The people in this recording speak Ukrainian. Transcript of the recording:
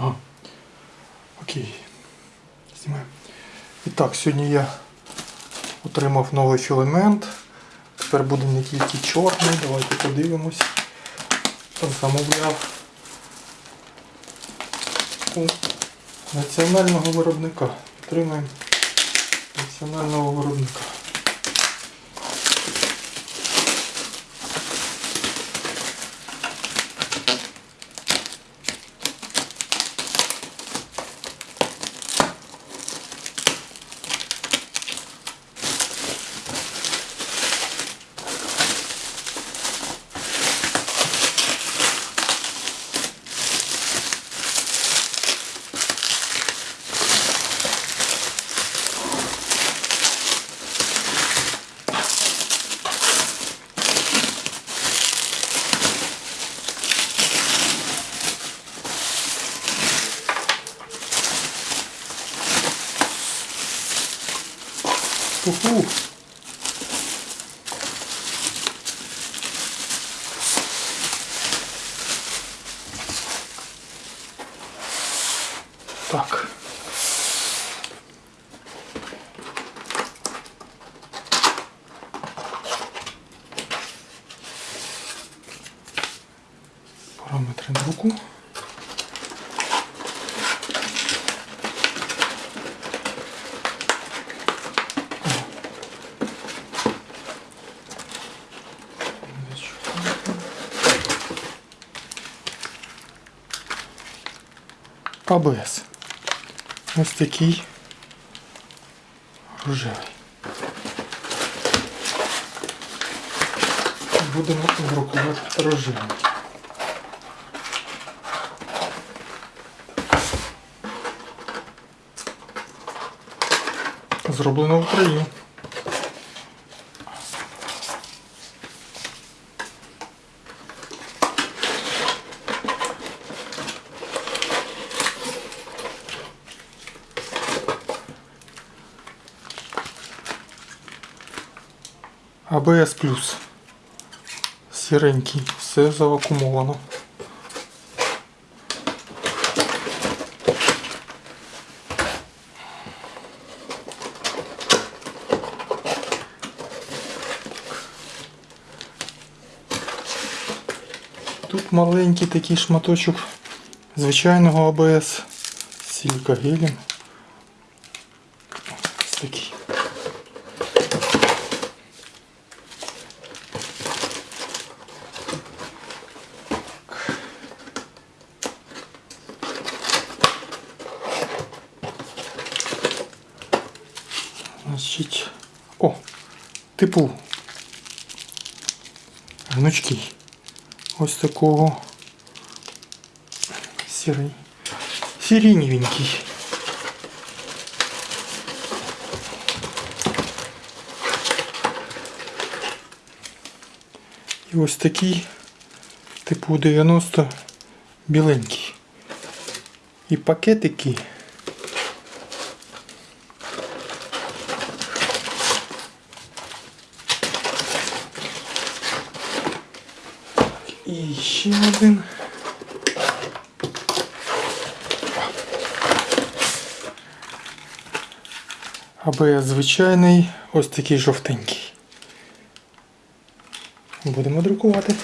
Ага. Окей. Знімаємо. І так, сьогодні я отримав новий філамент. Тепер буде не тільки чорний. Давайте подивимось. Замовляв у національного виробника. Отримаємо національного виробника. Фу-фу. Так. Параметры на руку. АБС. Ось такий рожевий. Будемо друкувати рожевий. Зроблено в Україні. АБС плюс. Сіренький, все завакумовано. Тут маленький такий шматочок звичайного АБС з силікагелем. Ось такий. Значить, о, типу гнучкий. Ось такого сірий. Сиреневенький. І ось такий, типу 90 біленький. І пакетики. І ще один. АБС звичайний, ось такий жовтенький. Будемо друкувати.